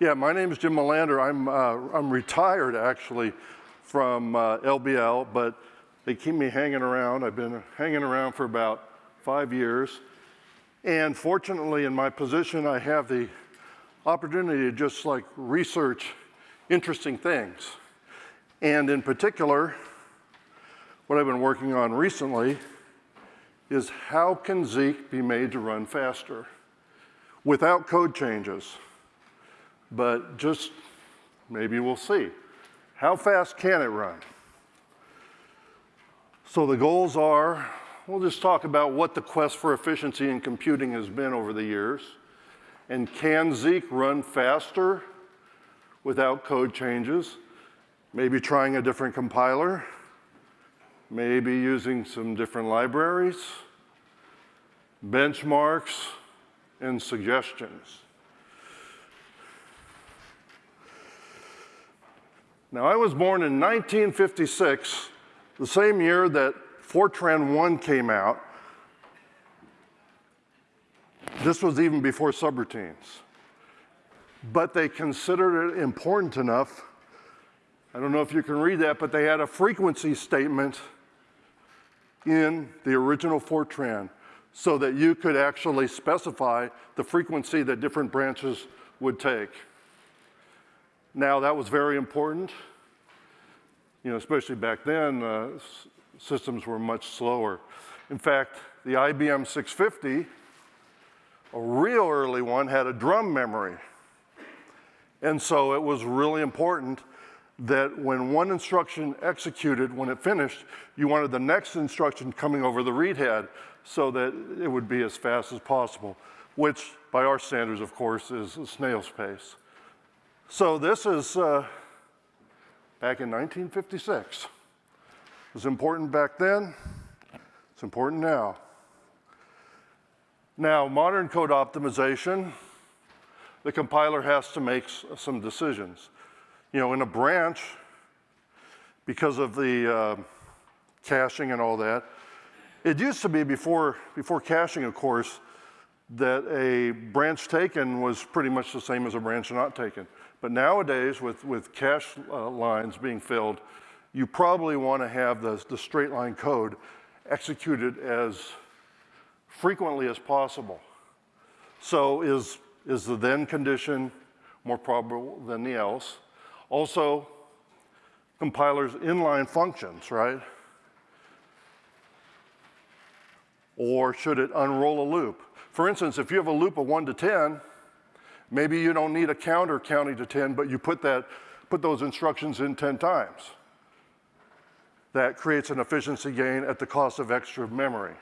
Yeah, my name is Jim Mellander. I'm, uh, I'm retired actually from uh, LBL, but they keep me hanging around. I've been hanging around for about five years. And fortunately, in my position, I have the opportunity to just like research interesting things. And in particular, what I've been working on recently is how can Zeek be made to run faster without code changes? But just maybe we'll see. How fast can it run? So the goals are, we'll just talk about what the quest for efficiency in computing has been over the years. And can Zeek run faster without code changes? Maybe trying a different compiler, maybe using some different libraries, benchmarks, and suggestions. Now, I was born in 1956, the same year that Fortran 1 came out. This was even before subroutines. But they considered it important enough. I don't know if you can read that, but they had a frequency statement in the original Fortran so that you could actually specify the frequency that different branches would take. Now, that was very important, you know, especially back then, uh, systems were much slower. In fact, the IBM 650, a real early one, had a drum memory. And so it was really important that when one instruction executed, when it finished, you wanted the next instruction coming over the read head so that it would be as fast as possible, which by our standards, of course, is a snail's pace. So this is uh, back in 1956. It was important back then, it's important now. Now, modern code optimization, the compiler has to make some decisions. You know, in a branch, because of the uh, caching and all that, it used to be before, before caching, of course, that a branch taken was pretty much the same as a branch not taken. But nowadays, with, with cache uh, lines being filled, you probably want to have the, the straight line code executed as frequently as possible. So is, is the then condition more probable than the else? Also, compilers inline functions, right? Or should it unroll a loop? For instance, if you have a loop of one to 10, Maybe you don't need a counter counting to 10, but you put, that, put those instructions in 10 times. That creates an efficiency gain at the cost of extra memory.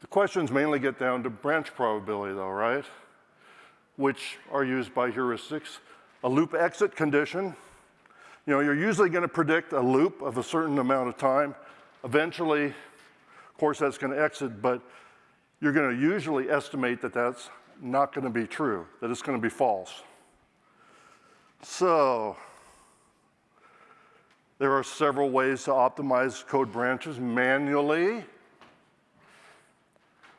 The questions mainly get down to branch probability though, right? Which are used by heuristics. A loop exit condition, you know, you're usually gonna predict a loop of a certain amount of time. Eventually, of course, that's gonna exit, but you're gonna usually estimate that that's not going to be true, that it's going to be false. So, there are several ways to optimize code branches manually.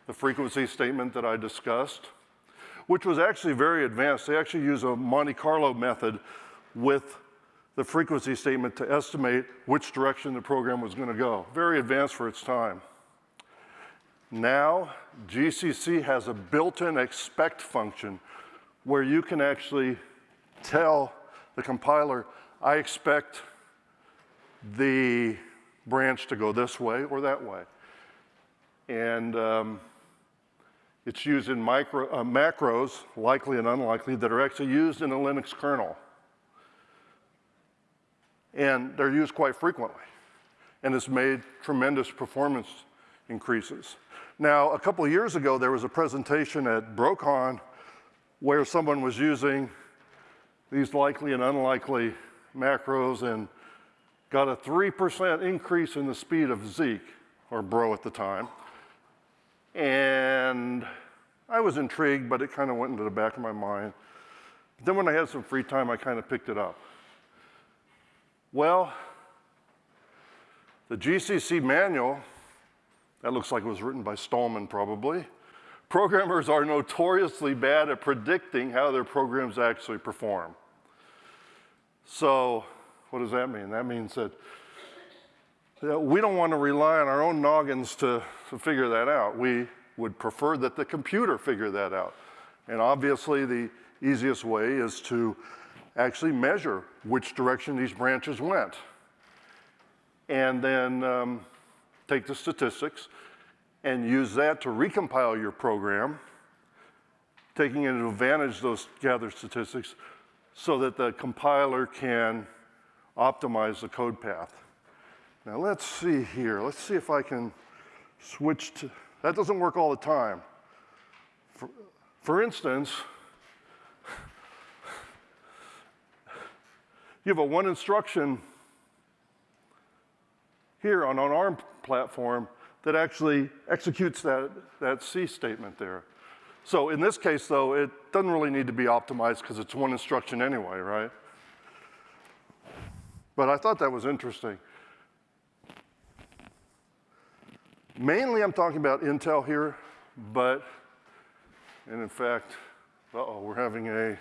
The frequency statement that I discussed, which was actually very advanced. They actually use a Monte Carlo method with the frequency statement to estimate which direction the program was going to go. Very advanced for its time. Now, GCC has a built-in expect function where you can actually tell the compiler, I expect the branch to go this way or that way. And um, it's used in micro, uh, macros, likely and unlikely, that are actually used in a Linux kernel. And they're used quite frequently. And it's made tremendous performance increases. Now, a couple years ago, there was a presentation at BroCon where someone was using these likely and unlikely macros and got a 3% increase in the speed of Zeek, or Bro at the time. And I was intrigued, but it kind of went into the back of my mind. But Then when I had some free time, I kind of picked it up. Well, the GCC manual that looks like it was written by Stallman probably, Programmers are notoriously bad at predicting how their programs actually perform. So, what does that mean? That means that, we don't want to rely on our own noggins to, to figure that out. We would prefer that the computer figure that out. And obviously, the easiest way is to actually measure which direction these branches went. And then um, take the statistics and use that to recompile your program, taking advantage of those gathered statistics so that the compiler can optimize the code path. Now let's see here. Let's see if I can switch to, that doesn't work all the time. For, for instance, you have a one instruction here on an ARM platform that actually executes that, that C statement there. So in this case, though, it doesn't really need to be optimized because it's one instruction anyway, right? But I thought that was interesting. Mainly I'm talking about Intel here, but, and in fact, uh-oh, we're having a,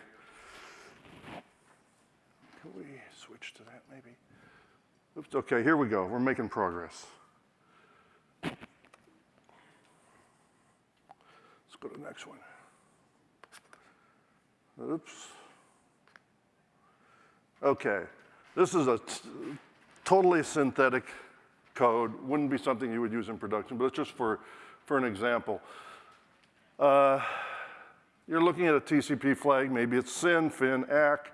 can we switch to that maybe? Oops, okay, here we go, we're making progress. Go to the next one. Oops. Okay, this is a totally synthetic code. Wouldn't be something you would use in production, but it's just for, for an example. Uh, you're looking at a TCP flag, maybe it's SYN, FIN, ACK,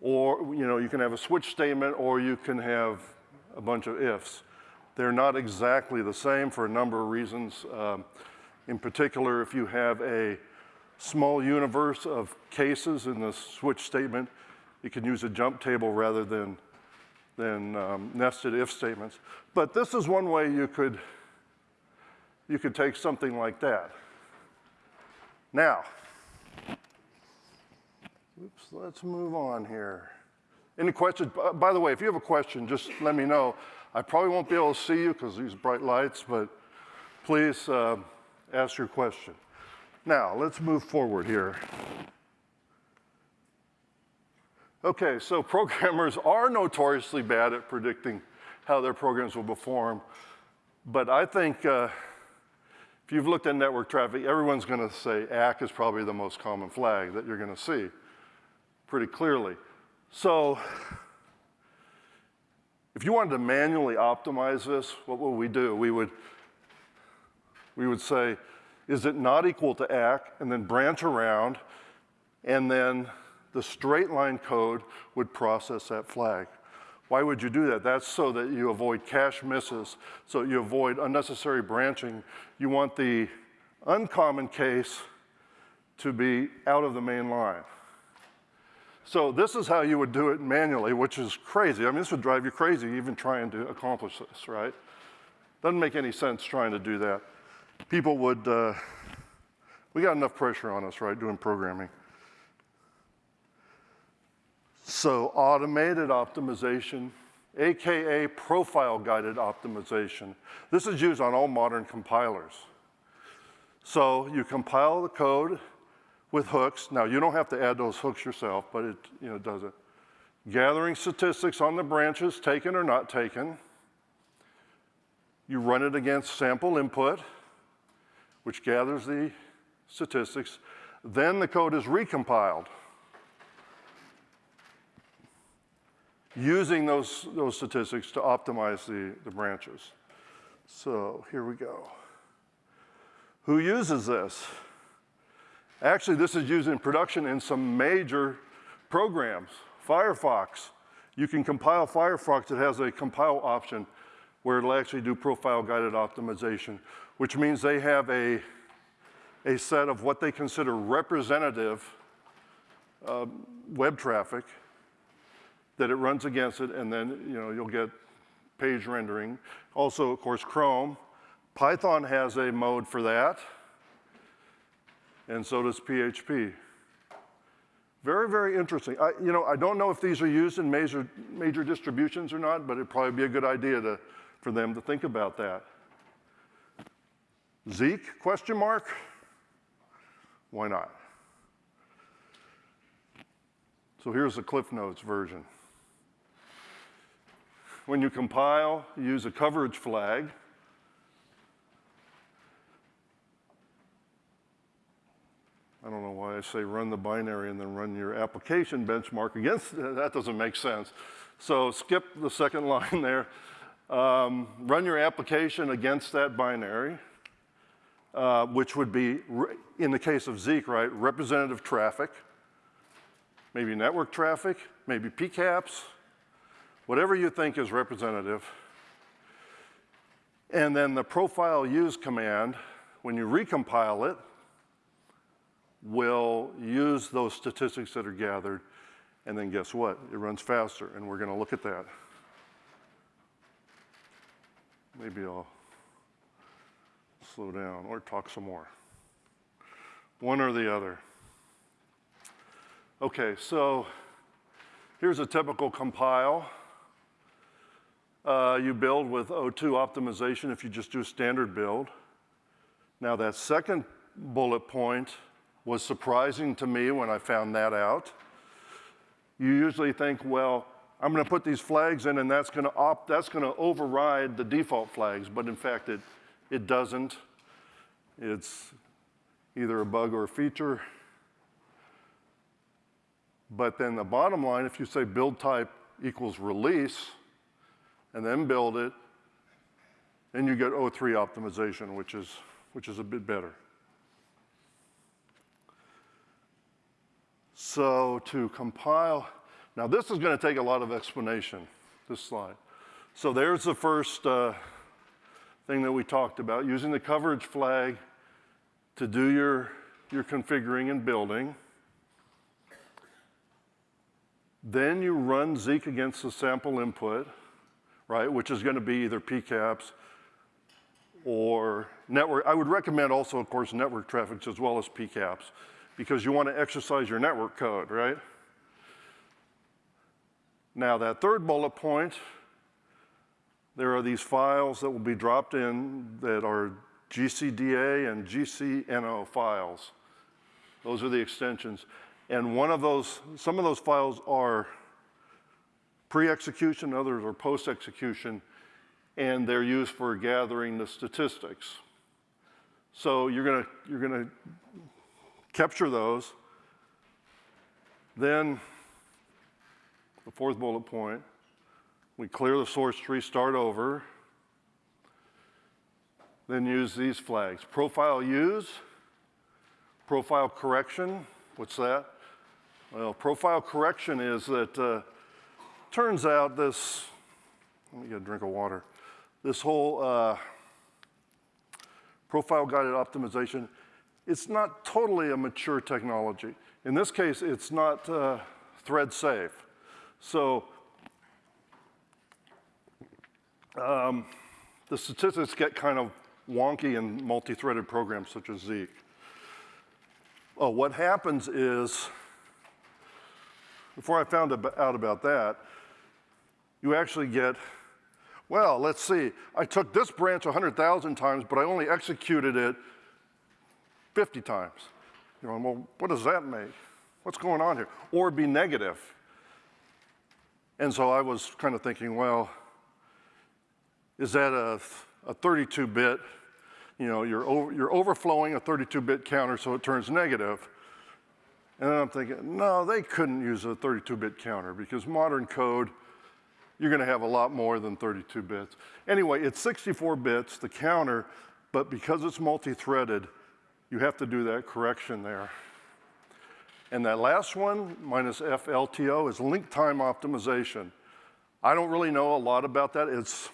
or you know, you can have a switch statement or you can have a bunch of ifs. They're not exactly the same for a number of reasons. Um, in particular, if you have a small universe of cases in the switch statement, you can use a jump table rather than, than um, nested if statements. But this is one way you could, you could take something like that. Now, oops, let's move on here. Any questions? By the way, if you have a question, just let me know. I probably won't be able to see you because these bright lights, but please uh, ask your question. Now, let's move forward here. Okay, so programmers are notoriously bad at predicting how their programs will perform, but I think uh, if you've looked at network traffic, everyone's going to say ACK is probably the most common flag that you're going to see pretty clearly. So if you wanted to manually optimize this, what would we do? We would we would say, is it not equal to ACK, and then branch around, and then the straight line code would process that flag. Why would you do that? That's so that you avoid cache misses, so you avoid unnecessary branching. You want the uncommon case to be out of the main line. So this is how you would do it manually, which is crazy. I mean, this would drive you crazy even trying to accomplish this, right? Doesn't make any sense trying to do that people would, uh, we got enough pressure on us, right, doing programming. So automated optimization, AKA profile guided optimization. This is used on all modern compilers. So you compile the code with hooks. Now you don't have to add those hooks yourself, but it you know, does it. Gathering statistics on the branches, taken or not taken. You run it against sample input which gathers the statistics. Then the code is recompiled using those, those statistics to optimize the, the branches. So here we go. Who uses this? Actually, this is used in production in some major programs. Firefox, you can compile Firefox. It has a compile option where it'll actually do profile guided optimization which means they have a, a set of what they consider representative uh, web traffic that it runs against it, and then you know, you'll get page rendering. Also, of course, Chrome. Python has a mode for that, and so does PHP. Very, very interesting. I, you know, I don't know if these are used in major, major distributions or not, but it'd probably be a good idea to, for them to think about that. Zeek, question mark? Why not? So here's the Cliff Notes version. When you compile, use a coverage flag. I don't know why I say run the binary and then run your application benchmark against, that doesn't make sense. So skip the second line there. Um, run your application against that binary, uh, which would be, in the case of Zeek, right, representative traffic, maybe network traffic, maybe PCAPs, whatever you think is representative. And then the profile use command, when you recompile it, will use those statistics that are gathered, and then guess what? It runs faster, and we're going to look at that. Maybe I'll slow down or talk some more. One or the other. Okay, so here's a typical compile. Uh, you build with O2 optimization if you just do a standard build. Now that second bullet point was surprising to me when I found that out. You usually think, well, I'm going to put these flags in and that's going to opt, that's going to override the default flags, but in fact it, it doesn't. It's either a bug or a feature. But then the bottom line, if you say build type equals release, and then build it, then you get O3 optimization, which is, which is a bit better. So to compile, now this is going to take a lot of explanation, this slide. So there's the first uh, thing that we talked about, using the coverage flag to do your, your configuring and building. Then you run Zeek against the sample input, right, which is going to be either PCAPs or network. I would recommend also, of course, network traffic as well as PCAPs because you want to exercise your network code, right? Now that third bullet point, there are these files that will be dropped in that are GCDA and GCNO files. Those are the extensions. And one of those, some of those files are pre-execution, others are post-execution, and they're used for gathering the statistics. So you're gonna, you're gonna capture those. Then, the fourth bullet point, we clear the source tree, start over, then use these flags. Profile use, profile correction, what's that? Well, profile correction is that, uh, turns out this, let me get a drink of water, this whole uh, profile guided optimization it's not totally a mature technology. In this case, it's not uh, thread safe. So um, the statistics get kind of wonky in multi-threaded programs such as Zeek. Oh, what happens is, before I found out about that, you actually get, well, let's see, I took this branch 100,000 times, but I only executed it 50 times. You know, well, what does that make? What's going on here? Or be negative. And so I was kind of thinking, well, is that a, a 32-bit, you know, you're, over, you're overflowing a 32-bit counter so it turns negative. And I'm thinking, no, they couldn't use a 32-bit counter because modern code, you're gonna have a lot more than 32 bits. Anyway, it's 64 bits, the counter, but because it's multi-threaded, you have to do that correction there. And that last one, minus FLTO, is link time optimization. I don't really know a lot about that. It's,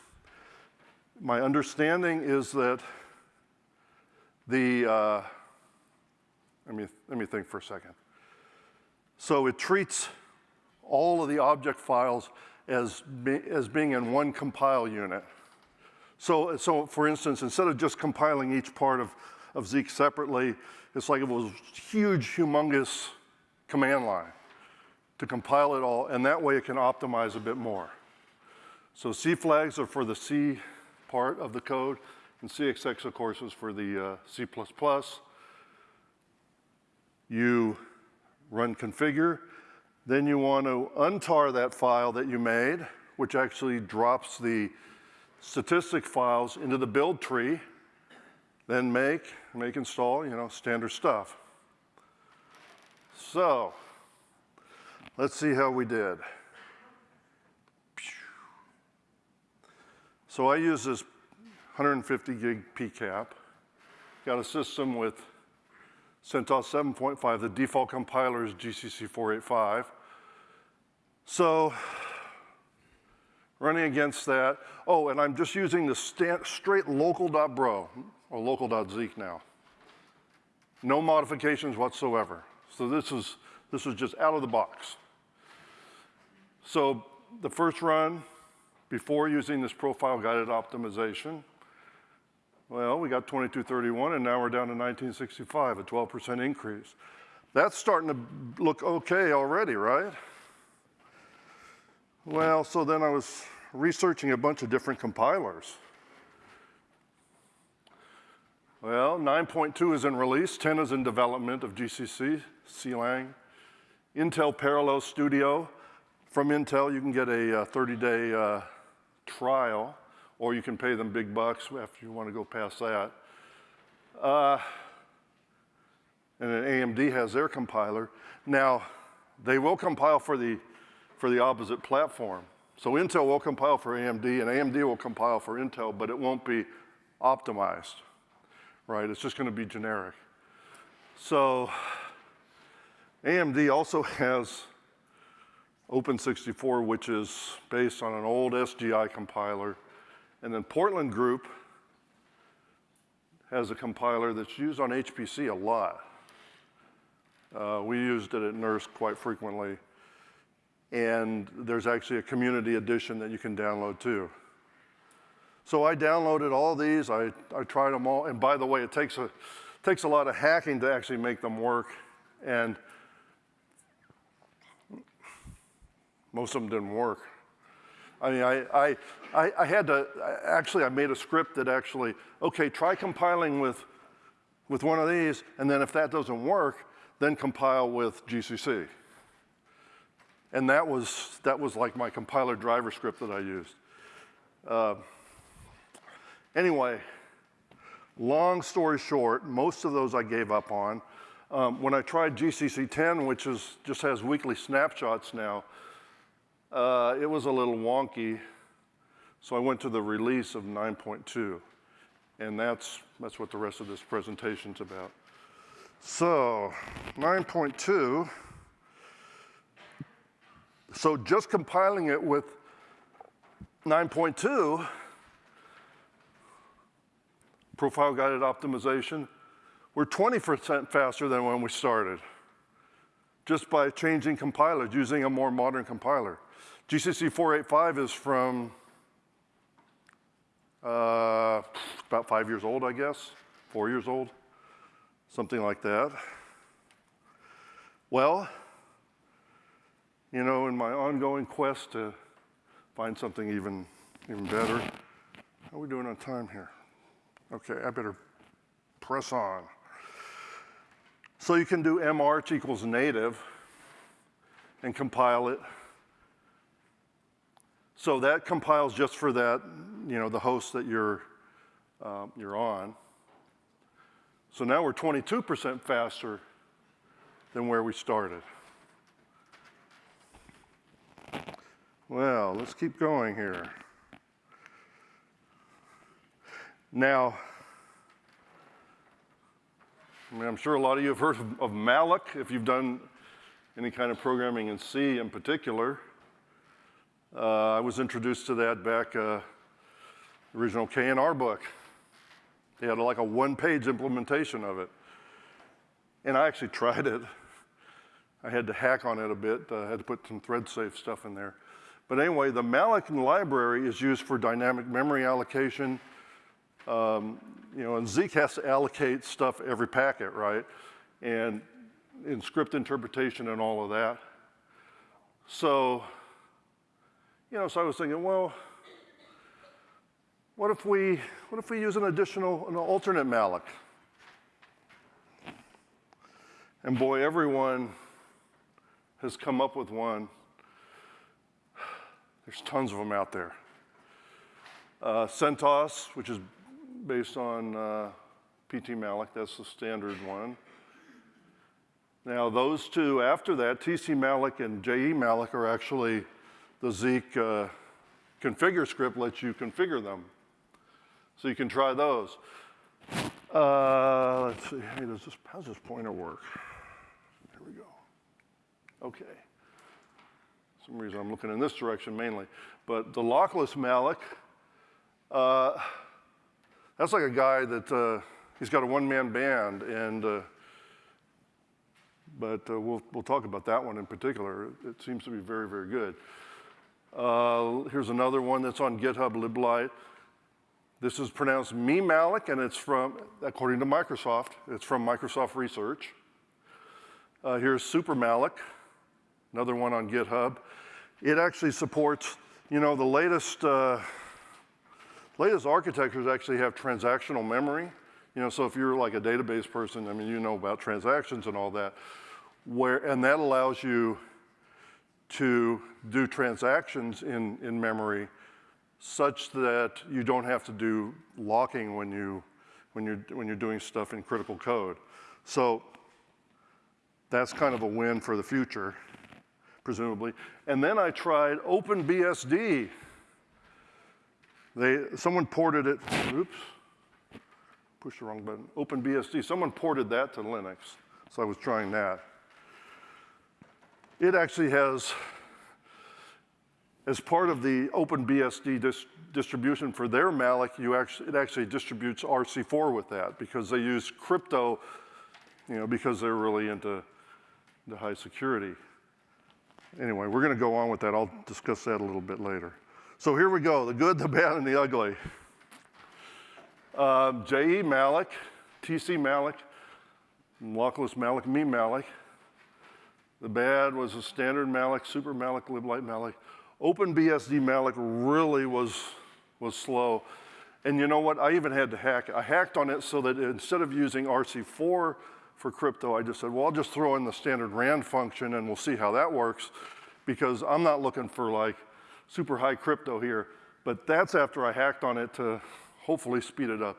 my understanding is that the, uh, let, me, let me think for a second. So it treats all of the object files as, be, as being in one compile unit. So, so for instance, instead of just compiling each part of of Zeek separately. It's like it was huge, humongous command line to compile it all, and that way it can optimize a bit more. So C flags are for the C part of the code, And CXX, of course, is for the uh, C++. You run configure. Then you want to untar that file that you made, which actually drops the statistic files into the build tree. Then make, make install, you know, standard stuff. So, let's see how we did. So I use this 150 gig PCAP. Got a system with CentOS 7.5. The default compiler is GCC 485. So running against that. Oh, and I'm just using the straight local.bro or local.zeek now. No modifications whatsoever. So this is, this is just out of the box. So the first run, before using this profile guided optimization, well, we got 2231 and now we're down to 1965, a 12% increase. That's starting to look okay already, right? Well, so then I was researching a bunch of different compilers. Well, 9.2 is in release, 10 is in development of GCC, CLang. Intel Parallel Studio. From Intel, you can get a 30-day uh, trial, or you can pay them big bucks after you want to go past that. Uh, and then AMD has their compiler. Now, they will compile for the, for the opposite platform. So Intel will compile for AMD, and AMD will compile for Intel, but it won't be optimized right? It's just going to be generic. So AMD also has Open64, which is based on an old SGI compiler. And then Portland Group has a compiler that's used on HPC a lot. Uh, we used it at NERSC quite frequently. And there's actually a community edition that you can download too. So I downloaded all these, I, I tried them all, and by the way, it takes a, takes a lot of hacking to actually make them work, and most of them didn't work. I mean, I, I, I, had to, actually I made a script that actually, okay, try compiling with, with one of these, and then if that doesn't work, then compile with GCC. And that was, that was like my compiler driver script that I used. Uh, Anyway, long story short, most of those I gave up on. Um, when I tried GCC 10, which is, just has weekly snapshots now, uh, it was a little wonky. So I went to the release of 9.2. And that's, that's what the rest of this presentation's about. So 9.2, so just compiling it with 9.2, profile guided optimization, we're 20% faster than when we started, just by changing compilers, using a more modern compiler. GCC 485 is from uh, about five years old, I guess, four years old, something like that. Well, you know, in my ongoing quest to find something even, even better, how are we doing on time here? Okay, I better press on. So you can do march equals native and compile it. So that compiles just for that, you know, the host that you're, uh, you're on. So now we're 22% faster than where we started. Well, let's keep going here. Now, I mean, I'm sure a lot of you have heard of, of malloc if you've done any kind of programming in C in particular. Uh, I was introduced to that back, uh, original K&R book. They had like a one-page implementation of it. And I actually tried it. I had to hack on it a bit. I uh, had to put some thread safe stuff in there. But anyway, the malloc library is used for dynamic memory allocation, um, you know, and Zeek has to allocate stuff every packet, right? And in script interpretation and all of that. So, you know, so I was thinking, well, what if we, what if we use an additional, an alternate malloc? And boy, everyone has come up with one. There's tons of them out there. Uh, CentOS, which is based on uh, PT malloc, that's the standard one. Now those two after that, TC malloc and JE malloc are actually the Zeek uh, configure script lets you configure them. So you can try those. Uh, let's see, hey, does this, how's this pointer work? Here we go. Okay. For some reason I'm looking in this direction mainly. But the lockless malloc, uh, that's like a guy that, uh, he's got a one-man band and, uh, but uh, we'll, we'll talk about that one in particular. It seems to be very, very good. Uh, here's another one that's on GitHub, liblite. This is pronounced me malloc, and it's from, according to Microsoft, it's from Microsoft Research. Uh, here's super malloc, another one on GitHub. It actually supports, you know, the latest, uh, latest architectures actually have transactional memory. You know, so if you're like a database person, I mean, you know about transactions and all that, where, and that allows you to do transactions in, in memory such that you don't have to do locking when, you, when, you're, when you're doing stuff in critical code. So that's kind of a win for the future, presumably. And then I tried OpenBSD. They, someone ported it, oops, pushed the wrong button, OpenBSD, someone ported that to Linux. So I was trying that. It actually has, as part of the OpenBSD dis distribution for their malloc, you actually, it actually distributes RC4 with that because they use crypto, you know, because they're really into the high security. Anyway, we're going to go on with that. I'll discuss that a little bit later. So here we go, the good, the bad, and the ugly. Uh, JE malloc, TC malloc, lockless malloc, mimalloc. The bad was a standard malloc, super malloc, liblite malloc. OpenBSD malloc really was, was slow. And you know what? I even had to hack. I hacked on it so that instead of using RC4 for crypto, I just said, well, I'll just throw in the standard RAND function and we'll see how that works because I'm not looking for like super high crypto here. But that's after I hacked on it to hopefully speed it up.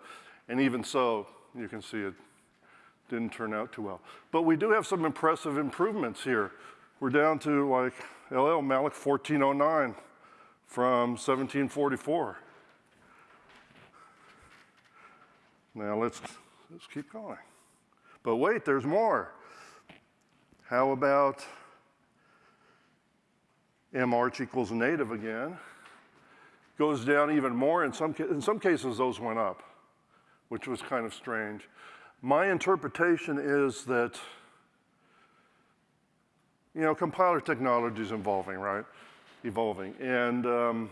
And even so, you can see it didn't turn out too well. But we do have some impressive improvements here. We're down to like LL malloc 1409 from 1744. Now let's, let's keep going. But wait, there's more. How about march equals native again? Goes down even more. In some, in some cases, those went up, which was kind of strange. My interpretation is that, you know, compiler technology is evolving, right? Evolving. And, um,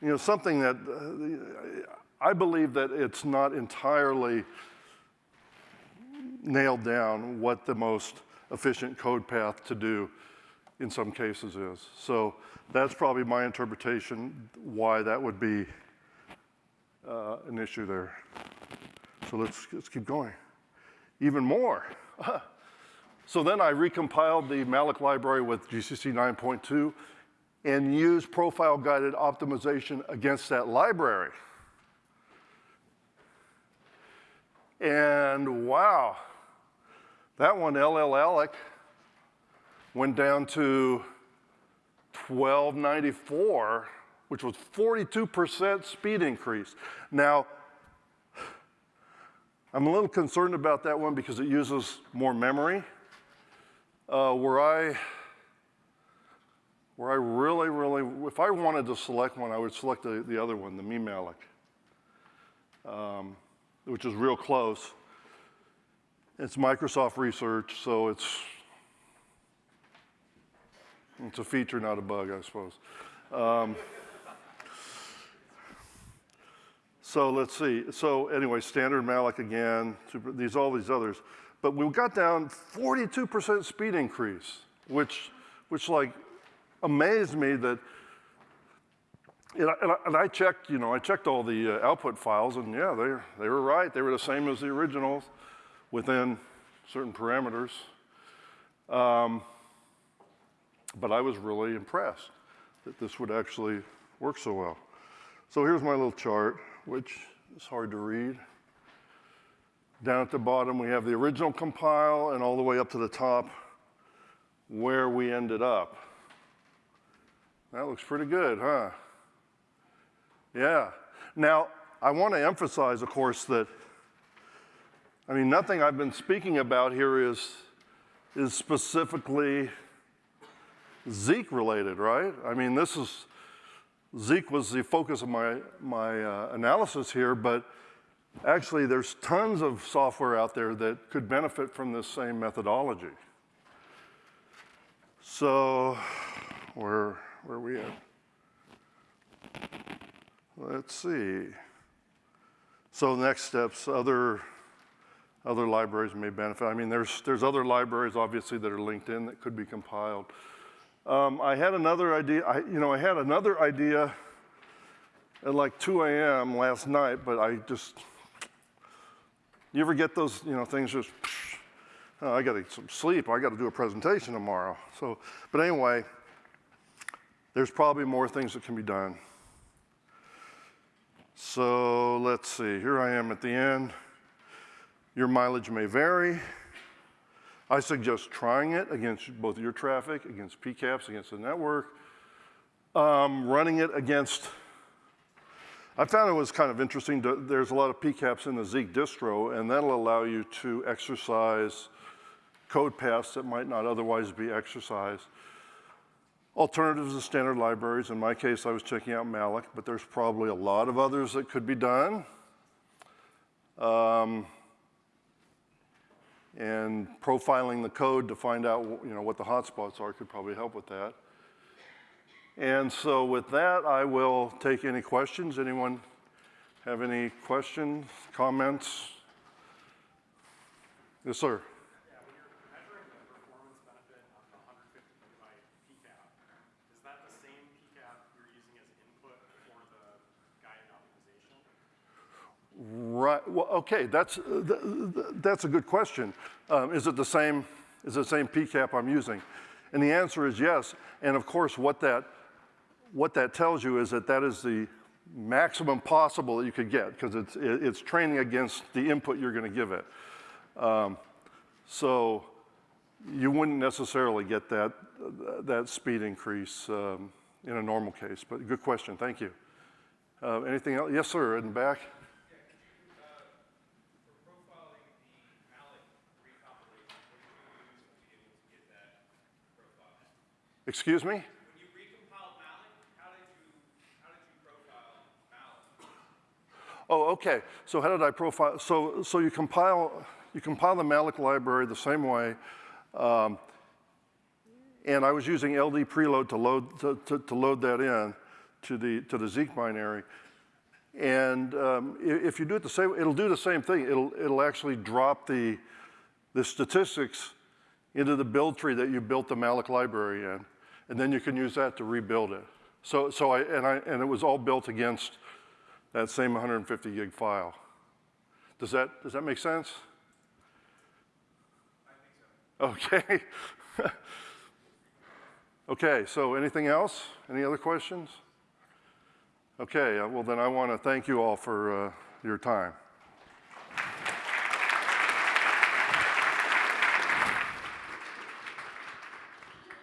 you know, something that uh, I believe that it's not entirely nailed down what the most efficient code path to do in some cases is. So that's probably my interpretation why that would be uh, an issue there. So let's, let's keep going. Even more. so then I recompiled the malloc library with GCC 9.2 and used profile guided optimization against that library. And wow, that one, llalloc, went down to 1294, which was 42% speed increase. Now, I'm a little concerned about that one because it uses more memory. Uh, where I, where I really, really, if I wanted to select one, I would select the, the other one, the me um, which is real close. It's Microsoft research, so it's, it's a feature, not a bug, I suppose. Um, So let's see. So anyway, standard malloc again, super, these all these others. But we got down 42% speed increase, which, which like amazed me that And I, and I- checked, you know, I checked all the uh, output files, and yeah, they, they were right. They were the same as the originals within certain parameters. Um, but I was really impressed that this would actually work so well. So here's my little chart, which is hard to read. Down at the bottom, we have the original compile, and all the way up to the top, where we ended up. That looks pretty good, huh? Yeah. Now, I want to emphasize, of course, that, I mean, nothing I've been speaking about here is, is specifically Zeek related, right? I mean, this is, Zeek was the focus of my, my uh, analysis here, but actually there's tons of software out there that could benefit from this same methodology. So, where, where are we at? Let's see. So next steps, other, other libraries may benefit. I mean, there's, there's other libraries obviously that are linked in that could be compiled. Um, I had another idea, I, you know, I had another idea at like 2 a.m. last night, but I just, you ever get those, you know, things just, oh, I got to get some sleep, I got to do a presentation tomorrow. So, but anyway, there's probably more things that can be done. So let's see, here I am at the end. Your mileage may vary. I suggest trying it against both your traffic, against PCAPs, against the network, um, running it against, I found it was kind of interesting, to, there's a lot of PCAPs in the Zeek distro, and that'll allow you to exercise code paths that might not otherwise be exercised. Alternatives to standard libraries, in my case, I was checking out Malloc, but there's probably a lot of others that could be done. Um, and profiling the code to find out you know, what the hotspots are could probably help with that. And so with that, I will take any questions. Anyone have any questions, comments? Yes, sir. Yeah, when you're measuring the performance benefit of the 150 gigabyte PCAP, is that the same PCAP you're using as input for the guided optimization? Right. Well, okay. That's uh, th th that's a good question. Um, is it the same? Is it the same PCAP I'm using? And the answer is yes. And of course, what that what that tells you is that that is the maximum possible that you could get because it's it's training against the input you're going to give it. Um, so you wouldn't necessarily get that that speed increase um, in a normal case. But good question. Thank you. Uh, anything else? Yes, sir. In the back. Excuse me? When you recompiled Malloc, how did you, how did you profile me? Oh, okay. So how did I profile? So, so you compile, you compile the malloc library the same way. Um, and I was using LD preload to load, to, to, to, load that in to the, to the Zeek binary. And um, if you do it the same, it'll do the same thing. It'll, it'll actually drop the, the statistics into the build tree that you built the malloc library in. And then you can use that to rebuild it. So, so I, and, I, and it was all built against that same 150 gig file. Does that, does that make sense? I think so. Okay. okay, so anything else? Any other questions? Okay, uh, well then I want to thank you all for uh, your time.